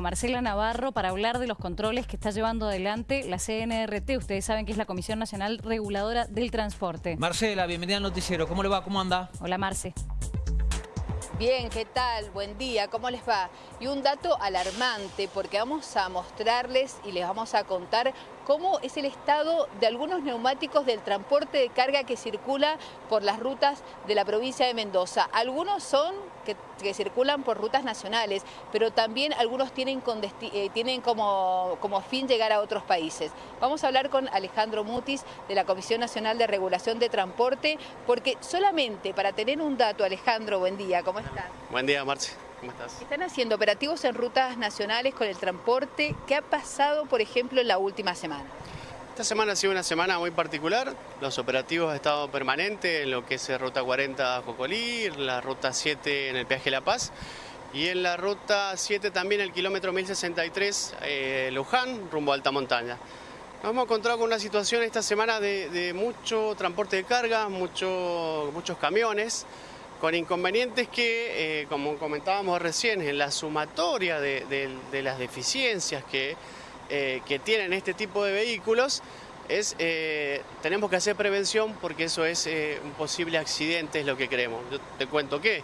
Marcela Navarro para hablar de los controles que está llevando adelante la CNRT. Ustedes saben que es la Comisión Nacional Reguladora del Transporte. Marcela, bienvenida al noticiero. ¿Cómo le va? ¿Cómo anda? Hola, Marce. Bien, ¿qué tal? Buen día, ¿cómo les va? Y un dato alarmante porque vamos a mostrarles y les vamos a contar cómo es el estado de algunos neumáticos del transporte de carga que circula por las rutas de la provincia de Mendoza. Algunos son que, circulan por rutas nacionales, pero también algunos tienen, eh, tienen como, como fin llegar a otros países. Vamos a hablar con Alejandro Mutis de la Comisión Nacional de Regulación de Transporte, porque solamente para tener un dato, Alejandro, buen día, ¿cómo estás? Buen día, Marce. ¿Cómo estás? Están haciendo operativos en rutas nacionales con el transporte. ¿Qué ha pasado, por ejemplo, en la última semana? Esta semana ha sido una semana muy particular. Los operativos han estado permanentes en lo que es Ruta 40 Jocolí, la Ruta 7 en el Peaje La Paz y en la Ruta 7 también el kilómetro 1063 eh, Luján, rumbo a alta montaña. Nos hemos encontrado con una situación esta semana de, mucho transporte de carga, mucho, muchos camiones, con inconvenientes que, eh, como comentábamos recién, en la sumatoria de, las deficiencias que, eh, que, tienen este tipo de vehículos, es, eh, tenemos que hacer prevención porque eso es un posible accidente, es lo que creemos. Yo te cuento que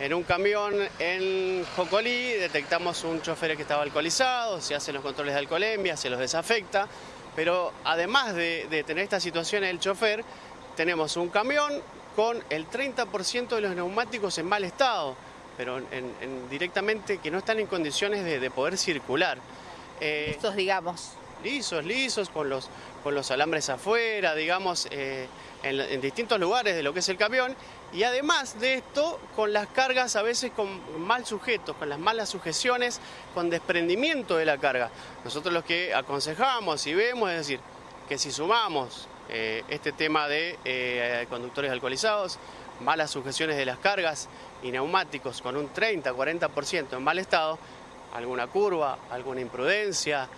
en un camión en Jocolí detectamos un chofer que estaba alcoholizado, se hacen los controles de alcoholemia, se los desafecta, pero además de, de tener esta situación el chofer, tenemos un camión con el 30% de los neumáticos en mal estado, pero directamente que no están en condiciones de, poder circular. Eh, Estos, digamos. Lisos, lisos, con los, con los alambres afuera, digamos, eh, en, distintos lugares de lo que es el camión. Y además de esto, con las cargas a veces con mal sujetos, con las malas sujeciones, con desprendimiento de la carga. Nosotros lo que aconsejamos y vemos es decir, que si sumamos eh, este tema de eh, conductores alcoholizados, malas sujeciones de las cargas y neumáticos con un 30-40% en mal estado, alguna curva, alguna imprudencia,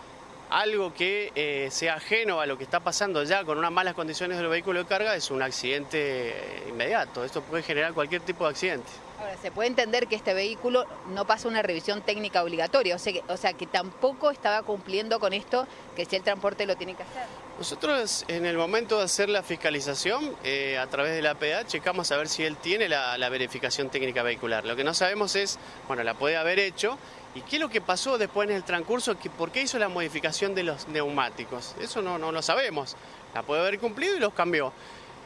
algo que eh, sea ajeno a lo que está pasando ya con unas malas condiciones del vehículo de carga es un accidente inmediato. Esto puede generar cualquier tipo de accidente. Ahora, se puede entender que este vehículo no pasa una revisión técnica obligatoria, o sea, que, o sea que tampoco estaba cumpliendo con esto, que si el transporte lo tiene que hacer. Nosotros en el momento de hacer la fiscalización, eh, a través de la APA, checamos a ver si él tiene la, verificación técnica vehicular. Lo que no sabemos es, bueno, la puede haber hecho, y qué es lo que pasó después en el transcurso, que, por qué hizo la modificación de los neumáticos. Eso no, no lo sabemos. La puede haber cumplido y los cambió.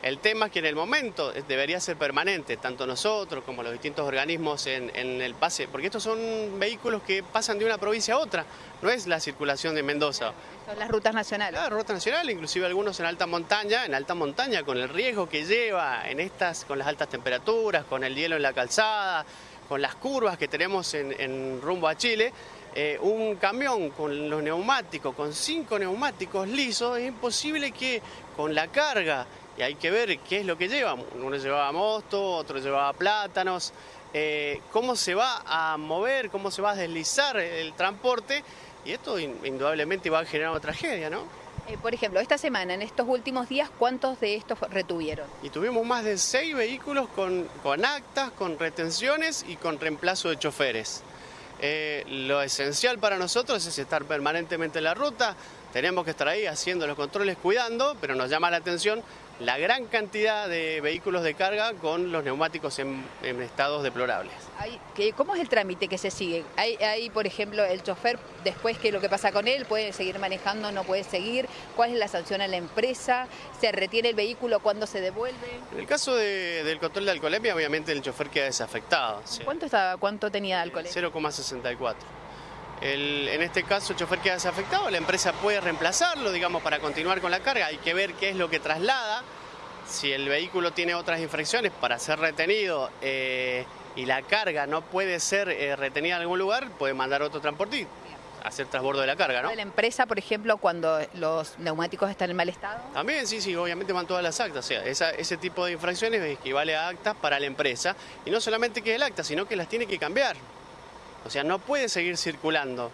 El tema es que en el momento debería ser permanente, tanto nosotros como los distintos organismos en, el pase, porque estos son vehículos que pasan de una provincia a otra, no es la circulación de Mendoza. Son las rutas nacionales. Las rutas nacionales, inclusive algunos en alta montaña, en alta montaña con el riesgo que lleva en estas, con las altas temperaturas, con el hielo en la calzada, con las curvas que tenemos en, rumbo a Chile, eh, un camión con los neumáticos, con cinco neumáticos lisos, es imposible que con la carga y hay que ver qué es lo que lleva. Uno llevaba mosto, otro llevaba plátanos, eh, cómo se va a mover, cómo se va a deslizar el transporte y esto indudablemente va a generar una tragedia, ¿no? Eh, por ejemplo, esta semana, en estos últimos días, ¿cuántos de estos retuvieron? Y tuvimos más de seis vehículos con, con actas, con retenciones y con reemplazo de choferes. Eh, lo esencial para nosotros es estar permanentemente en la ruta, tenemos que estar ahí haciendo los controles, cuidando, pero nos llama la atención la gran cantidad de vehículos de carga con los neumáticos en, estados deplorables. ¿Cómo es el trámite que se sigue? Hay, por ejemplo, el chofer, después que lo que pasa con él, puede seguir manejando, no puede seguir. ¿Cuál es la sanción a la empresa? ¿Se retiene el vehículo cuando se devuelve? En el caso del control de alcoholemia, obviamente el chofer queda desafectado. ¿Cuánto, estaba, cuánto tenía de alcoholemia? 0,64. En este caso el chofer queda desafectado, la empresa puede reemplazarlo, digamos, para continuar con la carga. Hay que ver qué es lo que traslada si el vehículo tiene otras infracciones para ser retenido eh, y la carga no puede ser eh, retenida en algún lugar, puede mandar otro transportista hacer transbordo de la carga, ¿no? ¿De la empresa, por ejemplo, cuando los neumáticos están en mal estado? También, sí, sí, obviamente van todas las actas. O sea, ese tipo de infracciones equivale a actas para la empresa. Y no solamente que el acta, sino que las tiene que cambiar. O sea, no puede seguir circulando.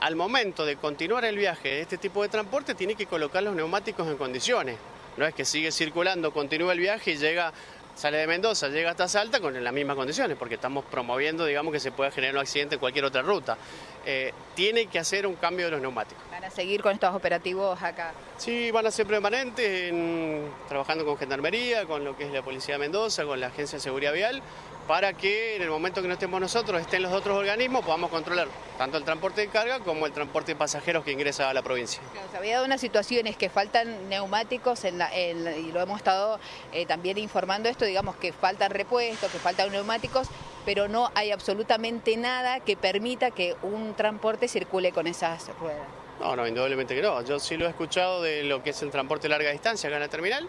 al momento de continuar el viaje de este tipo de transporte, tiene que colocar los neumáticos en condiciones. No es que sigue circulando, continúa el viaje y llega sale de Mendoza, llega hasta Salta con las mismas condiciones, porque estamos promoviendo, digamos, que se pueda generar un accidente en cualquier otra ruta. Eh, tiene que hacer un cambio de los neumáticos. ¿Van a seguir con estos operativos acá? Sí, van a ser permanentes, trabajando con Gendarmería, con lo que es la Policía de Mendoza, con la Agencia de Seguridad Vial, para que en el momento que no estemos nosotros, estén los otros organismos, podamos controlar tanto el transporte de carga como el transporte de pasajeros que ingresa a la provincia. se había dado unas situaciones que faltan neumáticos en y lo hemos estado eh, también informando esto, digamos que faltan repuestos, que faltan neumáticos, pero no hay absolutamente nada que permita que un transporte circule con esas ruedas. No, no, indudablemente que no. Yo sí lo he escuchado de lo que es el transporte de larga distancia acá en la terminal,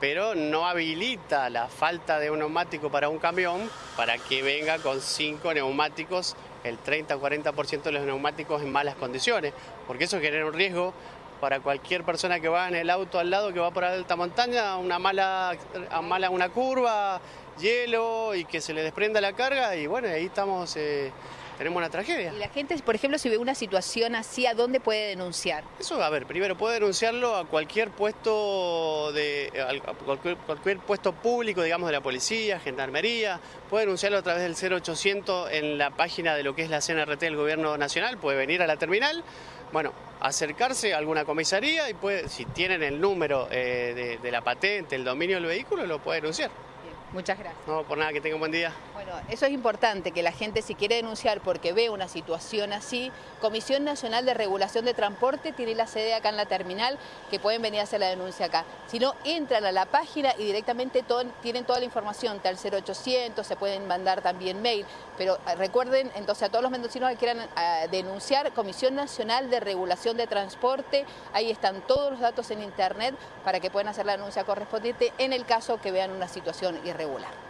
pero no habilita la falta de un neumático para un camión para que venga con cinco neumáticos, el 30-40% de los neumáticos en malas condiciones, porque eso genera un riesgo para cualquier persona que va en el auto al lado que va por alta montaña, una mala, mala una curva, hielo y que se le desprenda la carga y bueno, ahí estamos, eh, tenemos una tragedia. Y la gente, por ejemplo, si ve una situación así, ¿a dónde puede denunciar? Eso, a ver, primero puede denunciarlo a cualquier puesto de cualquier, puesto público, digamos, de la policía, gendarmería, puede denunciarlo a través del 0800 en la página de lo que es la CNRT del Gobierno Nacional, puede venir a la terminal, bueno, acercarse a alguna comisaría y puede, si tienen el número eh, de la patente, el dominio del vehículo, lo puede denunciar. Muchas gracias. No, por nada, que tenga un buen día. Bueno, eso es importante, que la gente si quiere denunciar porque ve una situación así, Comisión Nacional de Regulación de Transporte tiene la sede acá en la terminal, que pueden venir a hacer la denuncia acá. Si no, entran a la página y directamente tienen toda la información, tal 0800, se pueden mandar también mail, pero eh, recuerden entonces a todos los mendocinos que quieran eh, denunciar, Comisión Nacional de Regulación de Transporte, ahí están todos los datos en internet para que puedan hacer la denuncia correspondiente en el caso que vean una situación irregular regular.